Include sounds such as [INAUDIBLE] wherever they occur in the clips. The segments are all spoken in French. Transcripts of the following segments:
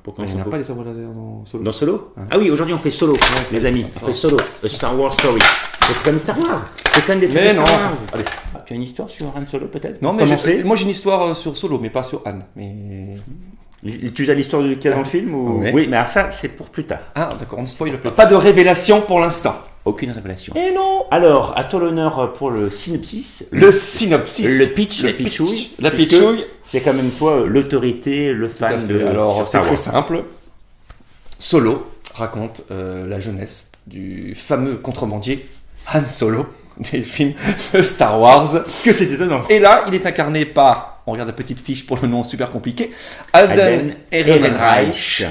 Hein, pourquoi on Il s'en n'y a fout pas des sabres laser dans Solo Dans Solo Ah oui, aujourd'hui on fait Solo, les amis. On fait Solo, a Star Wars Story. C'est comme Star Wars. C'est comme des trucs Mais non Star Wars. Allez. Ah, Tu as une histoire sur Han Solo peut-être? Non, mais moi j'ai une histoire euh, sur Solo, mais pas sur Anne. Mais... Tu as l'histoire du cas dans le film ou... Oui, mais alors ça, c'est pour plus tard. Ah, d'accord, on ne spoil pas. Pas de révélation pour l'instant. Aucune révélation. Et non Alors, à toi l'honneur pour le synopsis. Le synopsis. Le pitch, Le la pitchouille. La pitchouille. C'est quand même toi l'autorité, le fan de Alors, c'est très simple. Solo raconte euh, la jeunesse du fameux contrebandier Han Solo [LAUGHS] des films de Star Wars. Que c'est étonnant. Et là, il est incarné par, on regarde la petite fiche pour le nom super compliqué, Alden Alden Ehrenreich.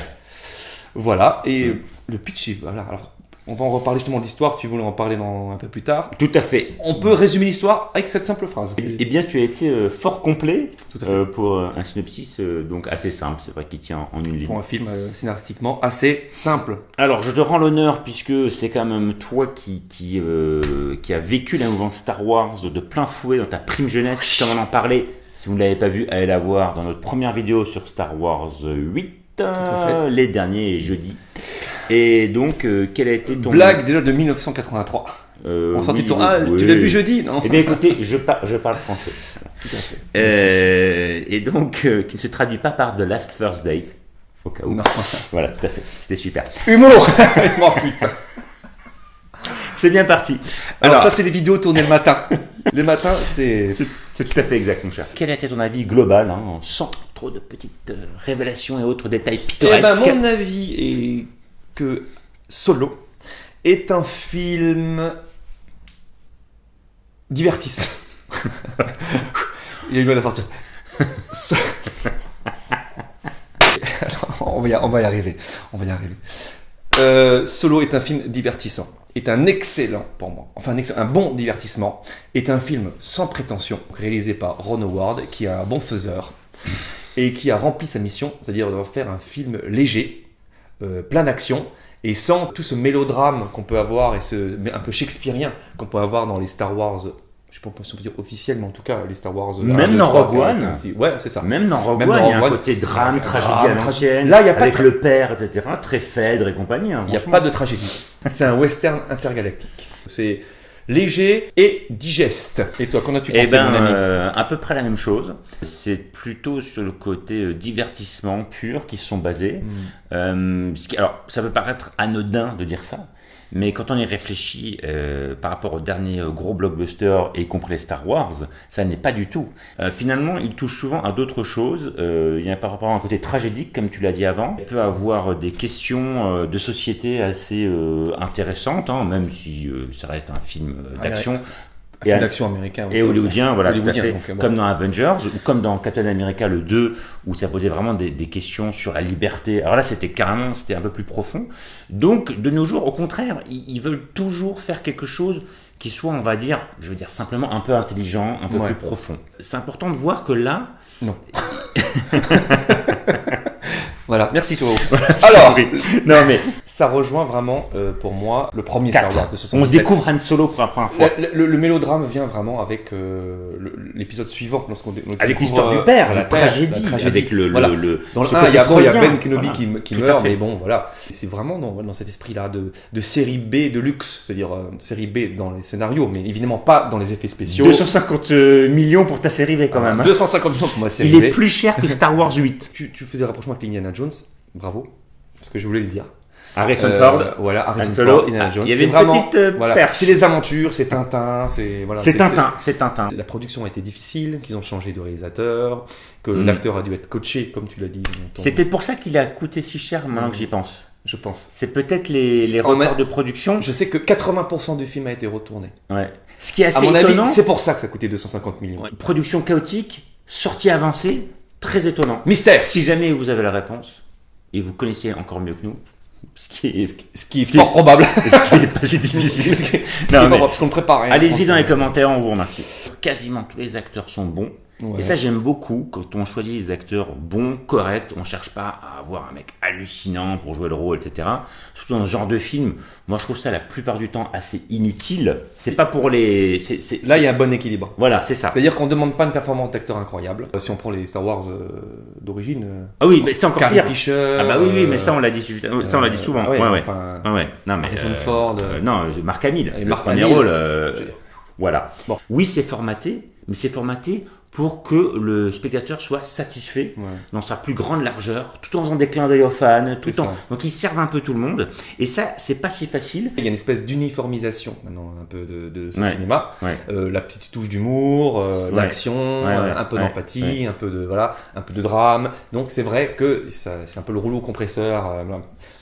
Voilà, et le pitch, est- voilà, alors on va en reparler justement de l'histoire, tu voulais en parler dans, un peu plus tard. Tout à fait. On peut résumer l'histoire avec cette simple phrase. Eh bien, tu as été euh, fort complet Tout à fait. euh, pour euh, un synopsis euh, donc assez simple, c'est vrai qu'il tient en une ligne. Pour un film scénaristiquement assez simple. Alors, je te rends l'honneur puisque c'est quand même toi qui, qui, qui a vécu la mouvance Star Wars de plein fouet dans ta prime jeunesse, comme on en parlait. Si vous ne l'avez pas vu, allez la voir dans notre première vidéo sur Star Wars 8, à fait. les derniers jeudis. Et donc, euh, quel a été ton... Blague déjà de 1983. Euh, On oui, ton. Ah, oui, tu l'as vu jeudi, non Eh bien écoutez, je, par- je parle français. [LAUGHS] Tout à fait. Euh, et donc, euh, qui ne se traduit pas par The Last First Days. Au cas où. Non. [LAUGHS] Voilà, tout à fait. C'était super. Humour [LAUGHS] Oh, putain. C'est bien parti. Alors, Alors, ça, c'est des vidéos tournées le matin. Les matins, c'est. c'est tout à fait exact, mon cher. Quel était ton avis global, hein, sans trop de petites euh, révélations et autres détails Eh pittoresques ben, mon avis est que Solo est un film divertissant. [LAUGHS] Il a eu mal à sortir. So- Alors, on, va y, on va y arriver. On va y arriver. Euh, Solo est un film divertissant. Est un excellent pour moi. Enfin, un, excellent- un bon divertissement. Est un film sans prétention, réalisé par Ron Howard, qui est un bon faiseur et qui a rempli sa mission, c'est-à-dire de faire un film léger, euh, plein d'action, et sans tout ce mélodrame qu'on peut avoir et ce un peu shakespearien qu'on peut avoir dans les Star Wars. Je sais pas si on peut dire officiel, mais en tout cas les Star Wars. euh, Même 1, 2, dans 3, Rogue 4, One. 5, 6. Ouais, c'est ça. Même dans Rogue One, il y a un One. côté drame, tragédie à l'ancienne. Là, il y a pas avec de le père, etc. Très Phèdre et compagnie. hein, Il n'y a pas de tragédie. C'est un western intergalactique. C'est léger et digeste. Et toi, qu'en as-tu Eh pensé, ben, mon ami euh, à peu près la même chose. C'est plutôt sur le côté euh, divertissement pur qui se sont basés. Hmm. Euh, alors, ça peut paraître anodin de dire ça, mais quand on y réfléchit euh, par rapport aux derniers euh, gros blockbusters, y compris les Star Wars, ça n'est pas du tout. Euh, finalement, il touche souvent à d'autres choses. Euh, il y a par rapport à un côté tragédique, comme tu l'as dit avant. Il peut avoir des questions euh, de société assez euh, intéressantes, hein, même si euh, ça reste un film euh, Ouais, d'action. Et- d'action américain. Et aussi, hollywoodien, voilà, Hollywoodien, tout à fait. donc, euh. Comme dans Avengers, ou comme dans Captain America le 2, où ça posait vraiment des, des questions sur la liberté. Alors là, c'était carrément, c'était un peu plus profond. Donc, de nos jours, au contraire, ils, ils veulent toujours faire quelque chose qui soit, on va dire, je veux dire simplement un peu intelligent, un peu Ouais. plus profond. C'est important de voir que là, Non. [LAUGHS] voilà, merci Joe. [LAUGHS] Alors, non mais, ça rejoint vraiment euh, pour moi le premier. Star Wars de on 77. découvre Han Solo pour la première fois. Le, le- le mélodrame vient vraiment avec euh, l'épisode suivant, lorsqu'on on Avec l'histoire euh, du père, la, père, tragédie, la tragédie. avec le, Voilà. le- Dans le ce 1, côté il y a, il y a. Ben Kenobi Voilà. qui, meurt, mais bon, voilà. C'est vraiment dans, dans cet esprit-là de, de série B de luxe, c'est-à-dire euh, série B dans les scénarios, mais évidemment pas dans les effets spéciaux. 250 millions pour ta série V quand même. hein. 250 millions pour ma série Il est B. plus cher que Star Wars 8. [LAUGHS] Tu, tu faisais rapprochement avec Indiana Jones, bravo, parce que je voulais le dire. Harrison Euh, Ford. voilà, Harrison. Ford, Indiana Ah, Jones. il y avait une vraiment, petite, euh, voilà, perche. c'est les aventures, c'est Tintin, c'est voilà. C'est Tintin, c'est Tintin. La production a été difficile, qu'ils ont changé de réalisateur, que Mm. l'acteur a dû être coaché, comme tu l'as dit. ton- peut-être pour ça qu'il a coûté si cher maintenant que j'y pense. Je pense. C'est peut-être les, les même- de production. Je sais que 80% du film a été retourné. Ouais. Ce qui est assez À mon étonnant, c'est pour ça que ça a coûté 250 millions. Ouais. production chaotique, sortie avancée, très étonnant. Mystère Si jamais vous avez la réponse, et vous connaissez encore mieux que nous, ce qui est, Ce qui est Ce qui- fort probable. [LAUGHS] ce qui est pas si difficile. [LAUGHS] Ce qui est Non, mais- parce qu'on le prépare. hein, Allez-y dans les commentaires, on vous remercie. Quasiment tous les acteurs sont bons. Ouais. Et ça, j'aime beaucoup quand on choisit des acteurs bons, corrects. On cherche pas à avoir un mec hallucinant pour jouer le rôle, etc. Surtout dans ce genre de film, moi je trouve ça la plupart du temps assez inutile. C'est pas pour les. Là, il y a un bon équilibre. Voilà, c'est ça. C'est-à-dire qu'on ne demande pas une performance d'acteur incroyable. Euh, Si on prend les Star Wars euh, d'origine, euh, Ah oui, mais c'est encore Carrie pire. Fisher. Ah bah oui, oui, mais ça on l'a dit, ça on l'a dit souvent. ah ouais, ouais, ouais. enfin, Ah ouais. Non mais. Harrison euh, Ford. non, Marc Hamill. Et premier Hamill. rôle. dire. Voilà. Bon. Oui, c'est formaté, mais c'est formaté pour que le spectateur soit satisfait Ouais. dans sa plus grande largeur, tout en faisant des clins d'œil aux fans, tout en donc ils servent un peu tout le monde. Et ça, c'est pas si facile. Il y a une espèce d'uniformisation maintenant un peu de, de ce Ouais. cinéma. Ouais. Euh, la petite touche d'humour, euh, l'action, un peu d'empathie, un peu de voilà, un peu de drame. Donc c'est vrai que ça- c'est un peu le rouleau compresseur. euh,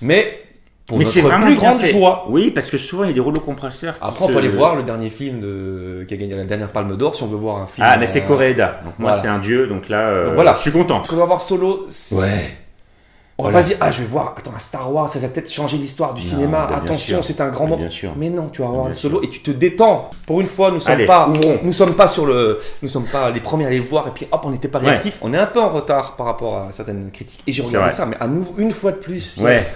mais pour mais c'est notre vraiment plus grande fait. joie. Oui, parce que souvent il y a des rouleaux compresseurs. qui Après, on se- peut aller voir le dernier film de... qui a gagné la dernière Palme d'Or si on veut voir un film. Ah, mais c'est euh, Coréda. Donc moi voilà. c'est un dieu, donc là, euh, Donc voilà. je suis content. Quand on va voir Solo, c'est- on va Voilà. pas se dire ah je vais voir attends un Star Wars ça va peut-être changer l'histoire du Non, cinéma attention c'est un grand moment bien sûr. mais non tu vas voir Bien Solo et tu te détends pour une fois nous sommes Allez, pas ouvrons. nous sommes pas sur le nous sommes pas les premiers à les voir et puis hop on n'était pas Ouais. réactifs on est un peu en retard par rapport à certaines critiques et j'ai regardé vrai. ça mais à nouveau une fois de plus a- Ouais.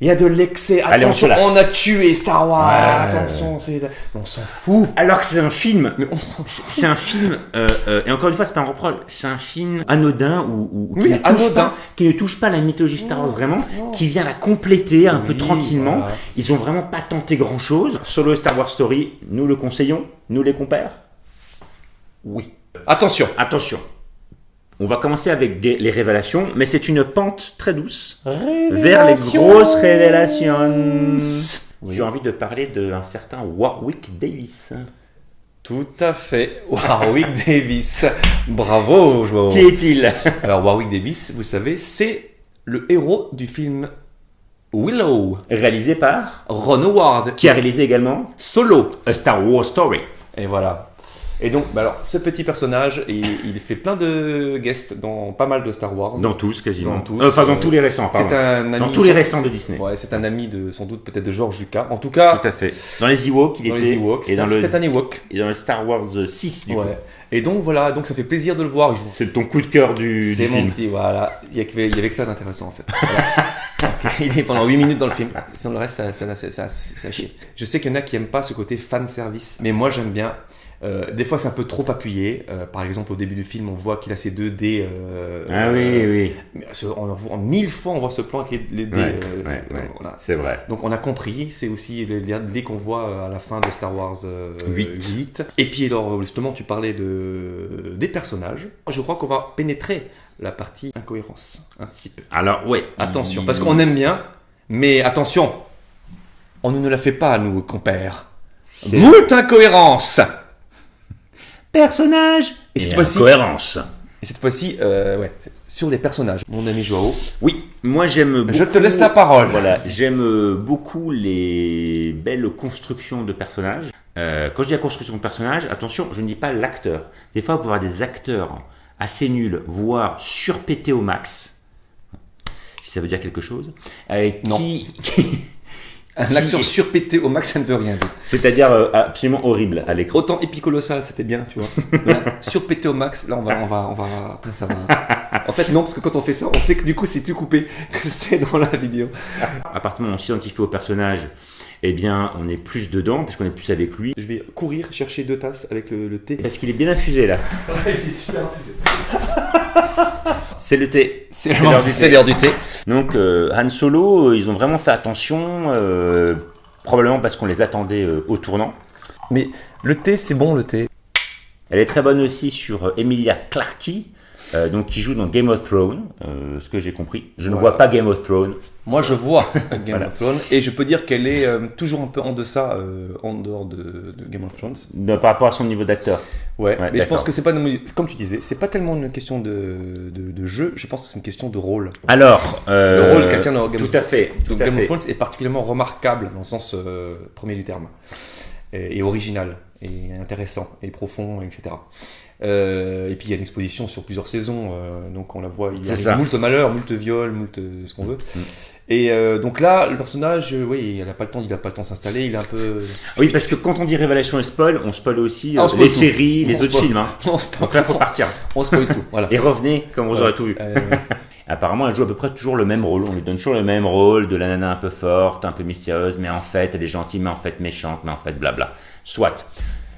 Il y a de l'excès Allez, on attention se lâche. on, a tué Star Wars Ouais. attention c'est on s'en fout Alors que c'est un film mais on s'en C'est c'est un film, euh, euh, et encore une fois, c'est pas un reproche, c'est un film anodin ou, ou- qui, ne touche anodin. pas, qui ne touche pas la mythologie Star Wars vraiment, qui vient la compléter un peu tranquillement. voilà. Ils ont vraiment pas tenté grand chose. Solo Star Wars Story, nous le conseillons, nous les compères? oui attention Attention, on va commencer avec des- les révélations, mais c'est une pente très douce vers les grosses révélations. Oui. J'ai envie de parler d'un certain Warwick Davis. tout à fait [LAUGHS] Warwick Davis bravo Joao Qui est-il? [LAUGHS] Alors Warwick Davis, vous savez, c'est le héros du film Willow, Réalisé par Ron Howard, Qui a réalisé également solo. A Star Wars Story. Et voilà. Et donc, bah alors, ce petit personnage, il, il fait plein de guests dans pas mal de Star Wars. Dans tous, quasiment. Dans tous, Euh, enfin, dans euh, tous les récents, pardon. c'est un ami. Dans tous les récents de Disney. Ouais, c'est un ami de, sans doute, peut-être de George Lucas. En tout cas, Tout à fait. Dans les Ewoks, il dans était. les Ewoks, et, dans c'était le, un Ewok. et dans le Star Wars 6, du coup. Ouais. Et donc, voilà, donc ça fait plaisir de le voir. C'est ton coup de cœur du, C'est mon film. petit, voilà. Il y, avait, il y avait que ça d'intéressant en fait. Voilà. [LAUGHS] Donc, il est pendant 8 minutes dans le film. Sinon le reste, ça, ça, ça, ça, ça chie. Je sais qu'il y en a qui aiment pas ce côté fan service, mais moi j'aime bien. Euh, des fois c'est un peu trop appuyé. Euh, par exemple au début du film, on voit qu'il a ses deux dés. euh, Ah oui, oui. on, voit- en mille fois on voit ce plan avec les, les dés. Ouais, ouais, ouais. voilà. C'est vrai. Donc on a compris, c'est aussi les les dés qu'on voit à la fin de Star Wars euh, Huit. 8. Et puis alors justement tu parlais de, des personnages. Je crois qu'on va pénétrer la partie incohérence un petit peu. Alors, ouais. Attention, parce qu'on aime bien, mais attention, on ne la fait pas nous, compères. Moult incohérence Personnage Et cette et fois-ci- cohérence. Et cette fois-ci, euh, ouais, c'est sur les personnages. Mon ami Joao, Oui, moi j'aime beaucoup. je te laisse la parole. Voilà, j'aime euh, beaucoup les belles constructions de personnages. Euh, quand je dis la construction de personnages, attention, je ne dis pas l'acteur. Des fois, on peut avoir des acteurs assez nuls, voire surpétés au max. Si ça veut dire quelque chose. euh, Non. qui- [LAUGHS] Un Qui acteur surpété au max, ça ne veut rien dire. c'est-à-dire euh, absolument horrible à l'écran. Autant épicolossal, c'était bien, tu vois. [LAUGHS] Là, surpété au max, là, on va, on va, on va, ça va. En fait, non, parce que quand on fait ça, on sait que du coup, c'est plus coupé que [LAUGHS] c'est dans la vidéo. À partir du moment où on s'identifie au personnage, eh bien, on est plus dedans, puisqu'on est plus avec lui. Je vais courir chercher deux tasses avec le, le thé. Parce qu'il est bien infusé là. Il est super infusé. C'est le thé. C'est l'heure du thé. l'heure du thé. Donc euh, Han Solo, euh, ils ont vraiment fait attention, euh, probablement parce qu'on les attendait au tournant. Mais le thé, c'est bon, le thé. Elle est très bonne aussi sur Emilia Clarke, euh, donc qui joue dans Game of Thrones, euh, ce que j'ai compris. Je ne Voilà. vois pas Game of Thrones. Moi, je vois [LAUGHS] Game Voilà. of Thrones et je peux dire qu'elle est euh, toujours un peu en deçà, en dehors de, de Game of Thrones. de- par rapport à son niveau d'acteur. Ouais, Ouais, mais je pense que c'est pas, comme tu disais, c'est pas tellement une question de, de, de jeu, je pense que c'est une question de rôle. Alors, Le rôle qu'elle tient dans Game tout of à fait, tout Donc à Game fait. of Thrones est particulièrement remarquable dans le sens premier du terme, et, et original, et intéressant, et profond, etc. Euh, et puis il y a une exposition sur plusieurs saisons, euh, donc on la voit, il y a ça. moult malheurs, moult viols, moult euh, ce qu'on veut. Mm. Et euh, donc là, le personnage, oui, il n'a pas le temps, il a pas le temps de s'installer, il est un peu. Oui, parce que quand on dit révélation et spoil, on spoil aussi Ah, on spoil les tout. séries, les autres spoil. films. hein. [LAUGHS] on se Donc là, faut partir. on spoil tout, voilà. [LAUGHS] Et revenez quand vous aurez tout vu. [LAUGHS] Apparemment, elle joue à peu près toujours le même rôle. On lui donne toujours le même rôle de la nana un peu forte, un peu mystérieuse, mais en fait, elle est gentille, mais en fait méchante, mais en fait blabla. Soit.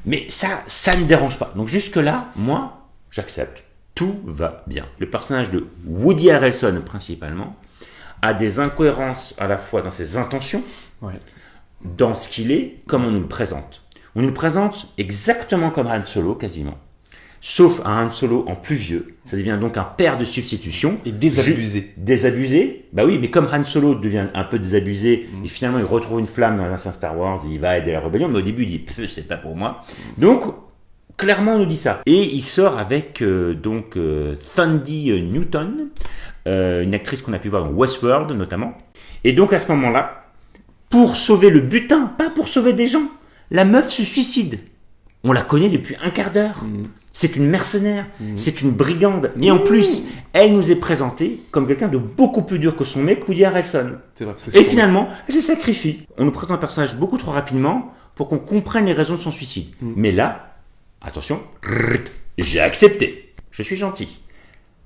Mais ça, ça ne dérange pas. Donc jusque-là, moi, j'accepte. Tout va bien. Le personnage de Woody Harrelson, principalement, a des incohérences à la fois dans ses intentions, ouais. dans ce qu'il est, comme on nous le présente. On nous le présente exactement comme Han Solo, quasiment. Sauf un Han Solo en plus vieux. Ça devient donc un père de substitution. Et désabusé. Désabusé Bah oui, mais comme Han Solo devient un peu désabusé, Mm. et finalement il retrouve une flamme dans l'ancien Star Wars, il va aider la rébellion, mais au début il dit c'est pas pour moi. Donc, clairement on nous dit ça. Et il sort avec euh, donc euh, Thundy Newton, euh, une actrice qu'on a pu voir dans Westworld notamment. Et donc à ce moment-là, pour sauver le butin, pas pour sauver des gens, la meuf se suicide. On la connaît depuis un quart d'heure. Mm. C'est une mercenaire, c'est une brigande. Et en plus, elle nous est présentée comme quelqu'un de beaucoup plus dur que son mec, Woody Harrelson. Vrai, Et finalement, elle se sacrifie. On nous présente un personnage beaucoup trop rapidement pour qu'on comprenne les raisons de son suicide. Mm. Mais là, attention, j'ai accepté. Je suis gentil.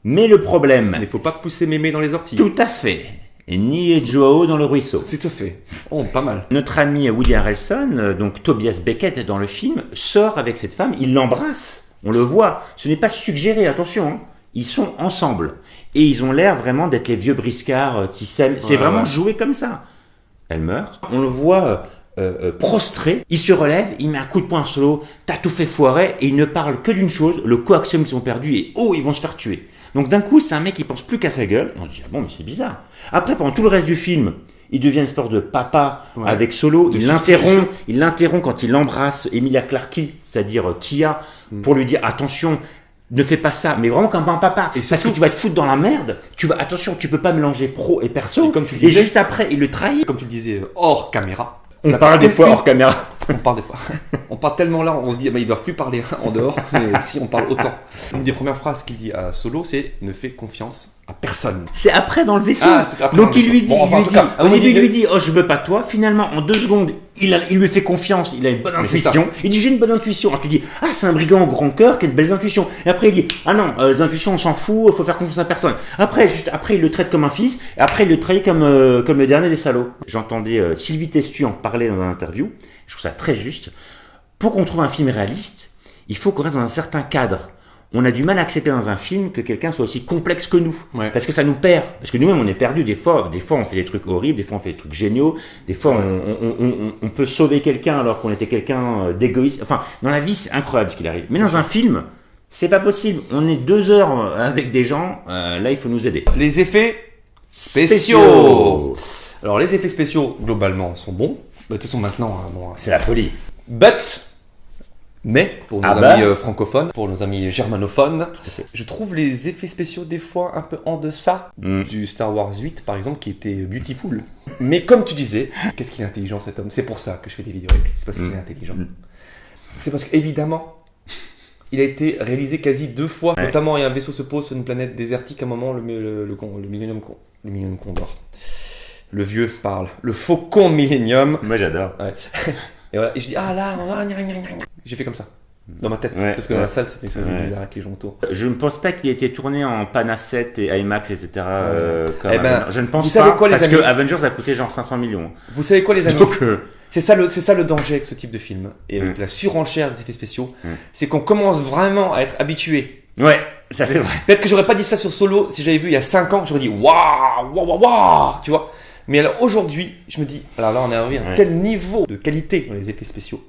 Mais le problème, Il faut pas pousser mémé dans les orties. tout à fait, et ni Joao dans le ruisseau. C'est tout fait. Oh, pas mal. Notre ami Woody Harrelson, euh, donc Tobias Beckett dans le film, sort avec cette femme, il l'embrasse, on le voit. Ce n'est pas suggéré, attention. hein. Ils sont ensemble. Et ils ont l'air vraiment d'être les vieux briscards euh, qui s'aiment. C'est Ouais, vraiment ouais. joué comme ça. Elle meurt. On le voit euh, euh, prostré. Il se relève, il met un coup de poing solo. T'as tout fait foirer. Et il ne parle que d'une chose le coaxium qu'ils ont perdu. Et oh, ils vont se faire tuer. Donc d'un coup, c'est un mec qui pense plus qu'à sa gueule. Et on se dit, ah bon, mais c'est bizarre. Après, pendant tout le reste du film, il devient une sorte de papa Ouais. avec Solo. De il l'interrompt, il l'interrompt quand il embrasse Emilia Clarke, c'est-à-dire Kia, Mm. pour lui dire attention, ne fais pas ça, mais vraiment comme un papa. Et parce que tu vas te foutre dans la merde. Tu vas, attention, tu peux pas mélanger pro et perso. Et comme tu et disais- juste après, il le trahit. Comme tu le disais, hors caméra. On parle des fois hors caméra. On parle des fois. On parle tellement là, on se dit, bah, ils doivent plus parler en dehors, mais [LAUGHS] si on parle autant. Une des premières phrases qu'il dit à Solo, c'est ne fais confiance à personne. C'est après dans le vaisseau. Ah, après Donc il lui dit, Bon, enfin, lui cas, au début il lui dit, oh je veux pas toi. Finalement, en deux secondes, il, a- il lui fait confiance. Il a une bonne Mais intuition. Il dit j'ai une bonne intuition. Alors tu dis, ah c'est un brigand au grand cœur qui a de belles intuitions. Et après il dit, ah non, euh, les intuitions on s'en fout, il faut faire confiance à personne. Après, juste après il le traite comme un fils. Et après il le trahit comme euh, comme le dernier des salauds. J'entendais euh, Sylvie Testu en parler dans un interview. Je trouve ça très juste. Pour qu'on trouve un film réaliste, il faut qu'on reste dans un certain cadre. On a du mal à accepter dans un film que quelqu'un soit aussi complexe que nous. Ouais. Parce que ça nous perd. Parce que nous-mêmes, on est perdus. Des fois, des fois, on fait des trucs horribles, des fois, on fait des trucs géniaux. Des fois, C'est on, on- on- on- on peut sauver quelqu'un alors qu'on était quelqu'un euh, d'égoïste. Enfin, dans la vie, c'est incroyable ce qu'il arrive. Mais dans un film, c'est pas possible. On est deux heures euh, avec des gens. euh, là, il faut nous aider. Les effets spéciaux. Alors les effets spéciaux, globalement, sont bons. Bah, de toute façon, maintenant, hein, bon, C'est la folie. But, mais pour nos Ah bah. amis euh, francophones, pour nos amis germanophones, je trouve les effets spéciaux des fois un peu en deçà Mm. du Star Wars 8 par exemple qui était beautiful. Mais comme tu disais, qu'est-ce qu'il est intelligent cet homme C'est pour ça que je fais des vidéos avec lui, c'est parce qu'il Mm. est intelligent. Mm. C'est parce qu'évidemment, il a été réalisé quasi deux fois. Ouais. Notamment, a un vaisseau se pose sur une planète désertique à un moment, le, le, le, con- le Millennium, le Millennium Condor. Le vieux parle. Le faucon Millennium. Moi, j'adore. Ouais. Et voilà, et je dis, ah là, j'ai fait comme ça, dans ma tête, Ouais, parce que dans ouais. la salle, c'était bizarre avec les gens autour. Je ne pense pas qu'il ait été tourné en Pana 7 et IMAX, etc. euh, comme Eh ben, je ne pense vous savez pas quoi, les parce amis que Avengers a coûté genre 500 millions. Vous savez quoi, les amis Donc, euh, C'est ça, le, c'est ça le danger avec ce type de film, et avec Mm. la surenchère des effets spéciaux, Mm. c'est qu'on commence vraiment à être habitué. ouais, ça c'est vrai. Peut-être que j'aurais pas dit ça sur Solo si j'avais vu il y a 5 ans, j'aurais dit waouh, waouh, waouh, waouh, tu vois. Mais alors aujourd'hui, je me dis, alors là, on est arrivé à un Ouais. tel niveau de qualité dans les effets spéciaux.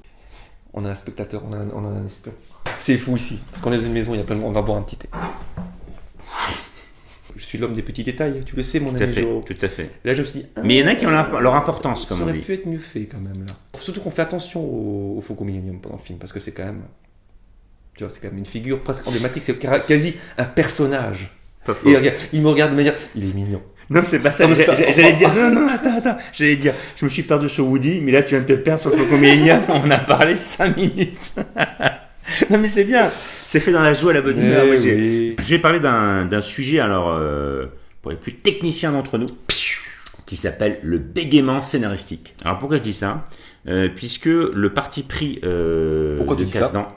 On a un spectateur, on a un, on a un espion. C'est fou ici, parce qu'on est dans une maison, il y a plein de monde, on va boire un petit thé. Je suis l'homme des petits détails, tu le sais, mon Tout à ami fait, Joe. tout à fait. Là, je me suis dit, ah, Mais il y en a qui ont leur, leur importance, ça comme on aurait dit. pu être mieux fait quand même là. Surtout qu'on fait attention au, au Faucon Millennium pendant le film, parce que c'est quand même. Tu vois, c'est quand même une figure presque emblématique, c'est quasi- un personnage. Pas faux. Et regarde, il me regarde de manière. Il est mignon. Non, c'est pas ça. J'allais dire, non, non, attends, attends. J'allais dire, je me suis perdu sur Woody, mais là, tu viens de te perdre sur Faucon Millennium. [LAUGHS] On a parlé 5 minutes. [LAUGHS] non, mais c'est bien. C'est fait dans la joie, la bonne Eh humeur. oui. Je vais parler d'un d'un sujet, alors, euh, pour les plus techniciens d'entre nous, qui s'appelle le bégaiement scénaristique. Alors pourquoi je dis ça? Euh, Puisque le parti pris euh, Pourquoi de Casdan,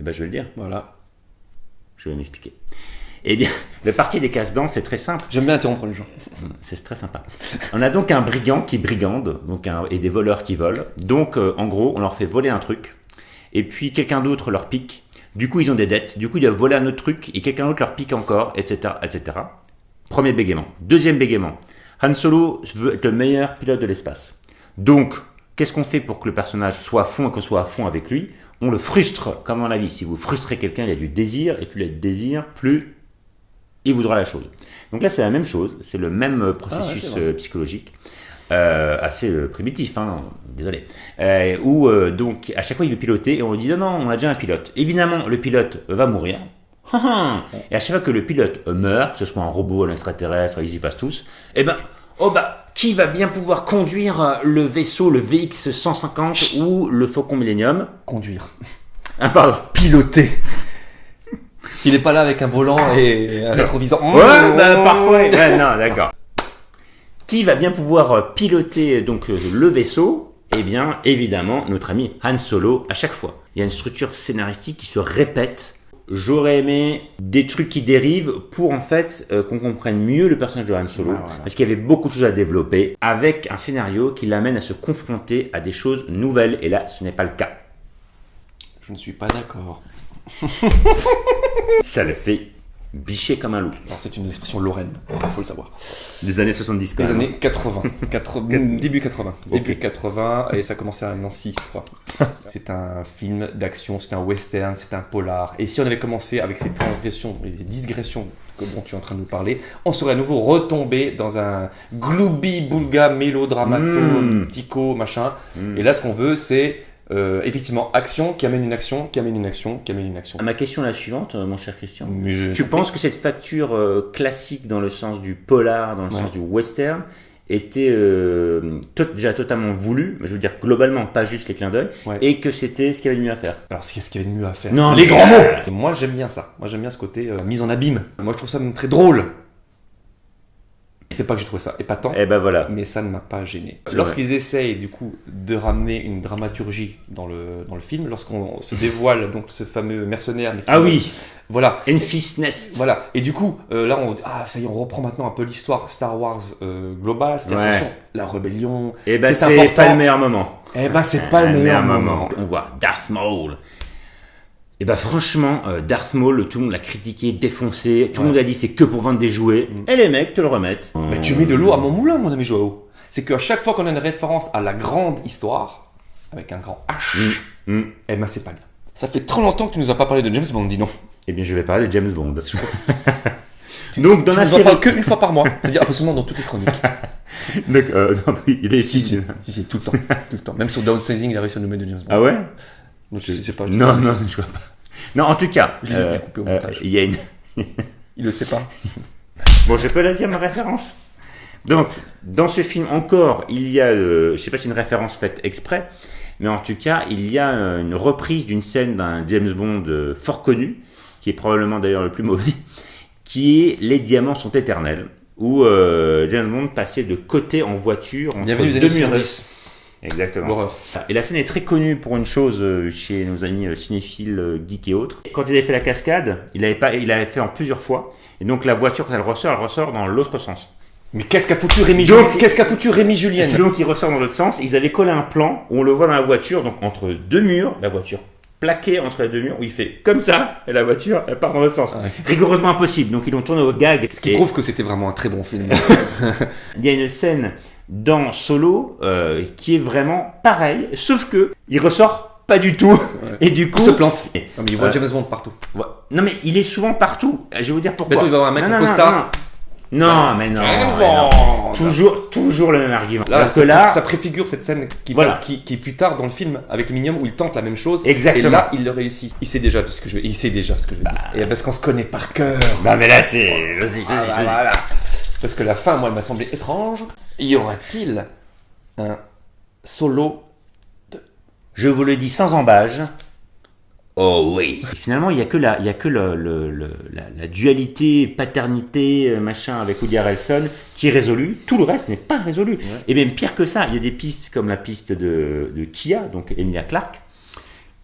eh ben, je vais le dire, Voilà. je vais m'expliquer. Eh bien, le parti des casse-dents, c'est très simple. J'aime bien interrompre les gens. C'est très sympa. On a donc un brigand qui brigande donc un- et des voleurs qui volent. Donc, euh, en gros, on leur fait voler un truc, et puis quelqu'un d'autre leur pique. Du coup, ils ont des dettes. Du coup, ils doivent voler un autre truc, et quelqu'un d'autre leur pique encore, etc., etc. Premier bégaiement. Deuxième bégaiement. Han Solo veut être le meilleur pilote de l'espace. Donc, qu'est-ce qu'on fait pour que le personnage soit à fond et qu'on soit à fond avec lui? On le frustre, comme dans la vie. Si vous frustrez quelqu'un, il y a du désir, et plus il y a de désir, plus il voudra la chose. Donc là, c'est la même chose, c'est le même euh, processus euh, psychologique, euh, assez euh, primitif, hein, désolé, euh, où donc à chaque fois il veut piloter et on lui dit non, non, on a déjà un pilote. Évidemment, le pilote va mourir. [LAUGHS] et à chaque fois que le pilote meurt, que ce soit un robot, un extraterrestre, ils y passent tous, eh ben, oh bah, qui va bien pouvoir conduire le vaisseau, le VX 150 ou le Faucon Millennium? Conduire. Ah, pardon. Piloter. Il est pas là avec un volant et un rétroviseur. Ouais, bah, parfois. Ouais, non, d'accord. Qui va bien pouvoir euh, piloter donc euh, le vaisseau? Eh bien, évidemment, notre ami Han Solo à chaque fois. Il y a une structure scénaristique qui se répète. J'aurais aimé des trucs qui dérivent pour en fait euh, qu'on comprenne mieux le personnage de Han Solo, voilà. parce qu'il y avait beaucoup de choses à développer, avec un scénario qui l'amène à se confronter à des choses nouvelles. Et là, ce n'est pas le cas. Je ne suis pas d'accord. [LAUGHS] [LAUGHS] Ça le fait bicher comme un loup. Alors c'est une expression lorraine, il faut le savoir. Des années 70 quand Des même. années 80. 80 [LAUGHS] début 80. Début 80 et ça commençait à Nancy, je crois. [LAUGHS] c'est un film d'action, c'est un western, c'est un polar. Et si on avait commencé avec ces transgressions, ces digressions que dont tu es en train de nous parler, on serait à nouveau retombé dans un gloubi boulga mélodramato, Mm. tico, machin. Mm. Et là, ce qu'on veut, c'est euh, effectivement action qui amène une action, qui amène une action, qui amène une action. Ma question est la suivante, euh, mon cher Christian. Je- Tu penses que cette facture euh, classique dans le sens du polar, dans le Ouais. sens du western, était euh, déjà totalement voulue, mais je veux dire globalement, pas juste les clins d'œil, Ouais. et que c'était ce qu'il y avait de mieux à faire Alors, qu'est-ce qu'il y avait de mieux à faire Non, Les grands mots Moi, j'aime bien ça. Moi, j'aime bien ce côté mise en abîme. Moi, je trouve ça même très drôle. C'est pas que j'ai trouvé ça épatant, Eh ben voilà. mais ça ne m'a pas gêné. Lorsqu'ils essayent, du coup, de ramener une dramaturgie dans le, dans le film, lorsqu'on se dévoile donc ce fameux mercenaire... Ah oui, Voilà. Enfist Nest. Voilà. Et du coup, euh, là, on ah, ça y est, on reprend maintenant un peu l'histoire Star Wars euh, globale. C'est Ouais. attention, la rébellion. Eh ben C'est pas le meilleur moment. Eh ben, c'est pas le meilleur moment. On voit Darth Maul. Et ben franchement, euh, Darth Maul, tout le monde l'a critiqué, défoncé, tout le monde a dit c'est que pour vendre des jouets, Mm. et les mecs te le remettent. Mais tu mets de l'eau à mon moulin, mon ami Joao. C'est qu'à chaque fois qu'on a une référence à la grande histoire, avec un grand H, Mm. eh ben c'est pas bien. Ça fait trop longtemps que tu nous as pas parlé de James Bond, dis non. Eh bien je vais parler de James Bond. [LAUGHS] Donc dans Tu la nous en série... parles qu'une fois par mois. C'est-à-dire absolument dans toutes les chroniques. [LAUGHS] Donc, euh, non, il est ici. si, si, si, tout le temps. Tout le temps. Même sur Downsizing, il a réussi à nous mettre de James Bond. Ah ouais? Donc, je sais pas. je sais Non, pas. non, je vois pas. Non, en tout cas, euh, euh, il y a une... Il le sait pas. [LAUGHS] Bon, je peux la dire, ma référence. Donc, dans ce film encore, il y a, euh, je sais pas si c'est une référence faite exprès, mais en tout cas, il y a une reprise d'une scène d'un James Bond euh, fort connu, qui est probablement d'ailleurs le plus mauvais, [LAUGHS] qui est Les diamants sont éternels, où James Bond passait de côté en voiture entre Bienvenue deux années murs. 70. Exactement. Et la scène est très connue pour une chose euh, chez nos amis euh, cinéphiles, euh, geeks et autres. Quand il avait fait la cascade, il avait, pas, il avait fait en plusieurs fois. Et donc la voiture, quand elle ressort, elle ressort dans l'autre sens. Mais qu'est-ce qu'a foutu Rémi Julien? Qu'est-ce qu'a foutu Rémi Julien? Donc il ressort dans l'autre sens. Ils avaient collé un plan où on le voit dans la voiture, donc entre deux murs, la voiture plaquée entre les deux murs, où il fait comme ça, et la voiture, elle part dans l'autre sens. Ouais. Rigoureusement impossible. Donc ils l'ont tourné au gag. Ce qui Et prouve que c'était vraiment un très bon film. [LAUGHS] il y a une scène dans Solo euh, qui est vraiment pareille, sauf que il ressort pas du tout. Et du coup, Il se plante. Non, mais il voit Euh, James Bond partout. Ouais. Non mais il est souvent partout. Je vais vous dire pourquoi. Bientôt, il va y avoir un mec non, en costard. Non, non. Non, mais non. James. Bond Toujours, toujours le même argument. Là, Alors ça, que là, ça préfigure cette scène qui, Voilà. passe- qui, qui est plus tard dans le film avec le Minium où il tente la même chose. Exactement. Et là, il le réussit. Il sait déjà ce que je veux. Il sait déjà ce que je veux dire. Et parce qu'on se connaît par cœur. bah mais là c'est, vas-y, vas-y, Ah, bah, vas-y. voilà. Parce que la fin, moi, elle m'a semblé étrange. Y aura-t-il un solo Je vous le dis sans embâge. Oh oui. Et finalement, il y a que la, il y a que le, le- le- la, la dualité paternité euh, machin avec Woody Harrelson qui est résolue. Tout le reste n'est pas résolu. Et même pire que ça, il y a des pistes comme la piste de, de Kia, donc Emilia Clarke,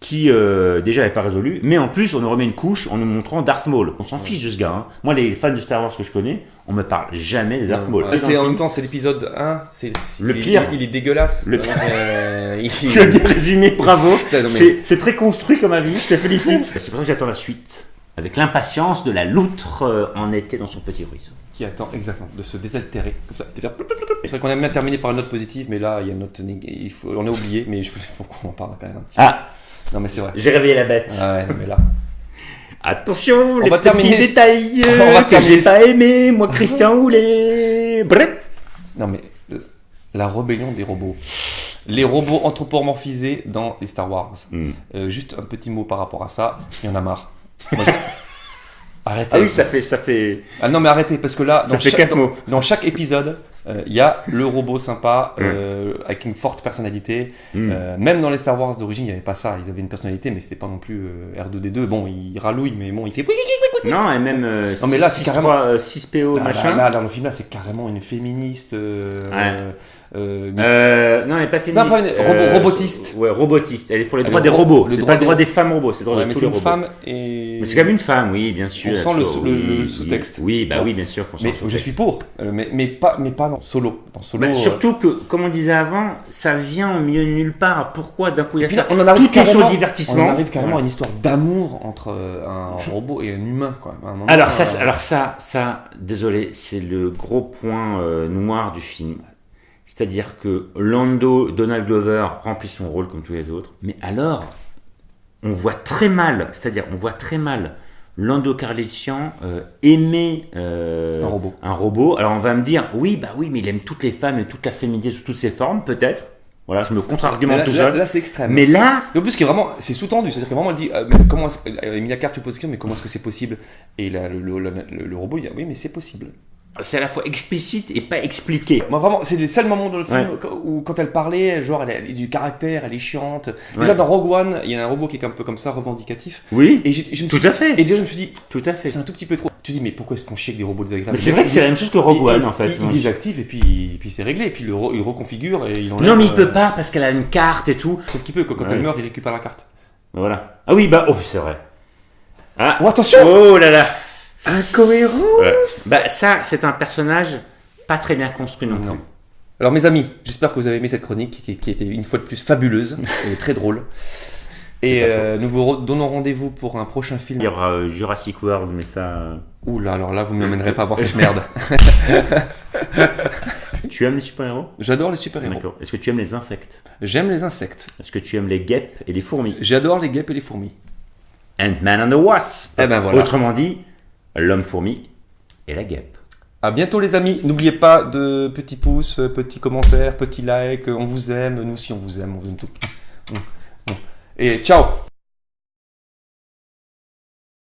qui euh, déjà n'est pas résolue, mais en plus on nous remet une couche en nous montrant Darth Maul. On s'en fiche de ce gars. hein. Moi, les fans de Star Wars que je connais, on me parle jamais de Darth Maul. Ah, c'est en même temps, c'est l'épisode 1. C'est Le il pire. Il, est dégueulasse. Le Euh, il- [LAUGHS] Tu as bien résumé, bravo. [LAUGHS] Mais- C'est très construit comme avis, je te félicite. C'est pour ça que j'attends la suite. Avec l'impatience de la loutre euh, en été dans son petit ruisseau. qui attend exactement de se désaltérer comme ça. C'est vrai qu'on aime bien terminer par une note positive, mais là il y a une note il faut, on a oublié, mais il faut qu'on en parle quand même un petit Ah, peu. Non mais c'est vrai. j'ai réveillé la bête. Ah ouais, non, mais là. [LAUGHS] Attention, les va petits terminer- détails [LAUGHS] On euh, va que terminer j'ai pas aimé, moi Christian Houlet. Bref. Non mais euh, la rébellion des robots. Les robots anthropomorphisés dans les Star Wars. Hmm. Euh, juste un petit mot par rapport à ça. Il y en a marre. Moi, je- [LAUGHS] Arrêtez. Ah oui, ça fait, ça fait. Ah non mais arrêtez parce que là Ça fait chaque, quatre dans, mots. dans chaque épisode euh, il y a le robot sympa euh, avec une forte personnalité. Hmm. Euh, même dans les Star Wars d'origine il n'y avait pas ça. Ils avaient une personnalité mais c'était pas non plus euh, R2D2. Bon il rallouille mais bon il fait. Non, et même euh, Non, mais là, c'est 6, carrément- 3, euh, 6PO, Là, machin. là, là, dans le film là c'est carrément une féministe. euh, Ouais. euh, Euh, non, elle n'est pas féministe. Non, pas une- robo- robotiste. Ouais, robotiste. Elle est pour les Elle droits des ro- robots. le droit pas le droit des- des femmes robots, c'est le droit Ouais, de mais tous c'est les une robots. femme et. Mais c'est comme une femme, oui, bien sûr. On sent le So- sous- le- le oui, sous-texte. Oui, bah oui, bien sûr Mais je suis pour, euh, mais, mais, pas, mais pas dans Solo. Dans Solo Bah, euh, surtout que, comme on disait avant, ça vient au milieu de nulle part. Pourquoi d'un coup il y a ça on en arrive Tout est sur carrément- le divertissement. On arrive carrément à une histoire d'amour entre euh, un [LAUGHS] robot et un humain. Quoi. Moment, Alors ça, euh, alors ça, ça, désolé, c'est le gros point euh, noir du film. C'est-à-dire que Lando, Donald Glover remplit son rôle comme tous les autres, mais alors on voit très mal, c'est-à-dire on voit très mal Lando Carlician euh, aimer euh, Un robot. un robot. Alors on va me dire, oui, bah oui, mais il aime toutes les femmes et toute la féminité sous toutes ses formes, peut-être. Voilà, je me contre-argumente tout seul. là, c'est extrême. mais là, Et en plus, qui est vraiment, c'est sous-tendu, c'est-à-dire que vraiment, elle dit, euh, mais comment, Emilia Clarke lui pose la question, mais comment est-ce que c'est possible? Et là, le, le, le- robot, il dit, oui, mais c'est possible. c'est à la fois explicite et pas expliqué. Moi, vraiment, c'est les seuls moments dans le film Ouais. où, quand elle parlait, genre, elle a, du caractère, elle est chiante. Déjà, dans Rogue One, il y a un robot qui est un peu comme ça, revendicatif. Oui, Et je me tout suis- à fait. Et déjà, je me suis dit, Tout à fait. c'est un tout petit peu trop. Tu dis, mais pourquoi est-ce qu'on chie avec des robots désagréables Mais c'est vrai que c'est la même chose que Rogue One en fait. Il, il désactive et puis, et puis c'est réglé. Et puis il, le il reconfigure et il enlève, Non mais il euh, peut pas parce qu'elle a une carte et tout. Sauf qu'il peut, quand, quand Ouais. elle meurt, il récupère la carte. Voilà. Ah oui bah oh c'est vrai. Ah. Oh, attention Oh là là. Incohérent Ouais. Bah ça c'est un personnage pas très bien construit non, Non. plus. Alors, mes amis, j'espère que vous avez aimé cette chronique qui, qui était une fois de plus fabuleuse et très drôle. Et euh, nous vous donnons rendez-vous pour un prochain film. Il y aura euh, Jurassic World mais ça. euh, Ouh là, alors là, vous ne m'emmènerez pas voir cette merde. [LAUGHS] Tu aimes les super-héros? J'adore les super-héros. D'accord. Est-ce que tu aimes les insectes? J'aime les insectes. Est-ce que tu aimes les guêpes et les fourmis? J'adore les guêpes et les fourmis. Ant-Man and the Wasp. Eh ben voilà. Autrement dit, l'homme-fourmi et la guêpe. À bientôt les amis. N'oubliez pas de petits pouces, petits commentaires, petits likes. On vous aime. Nous aussi on vous aime. On vous aime tout. Et ciao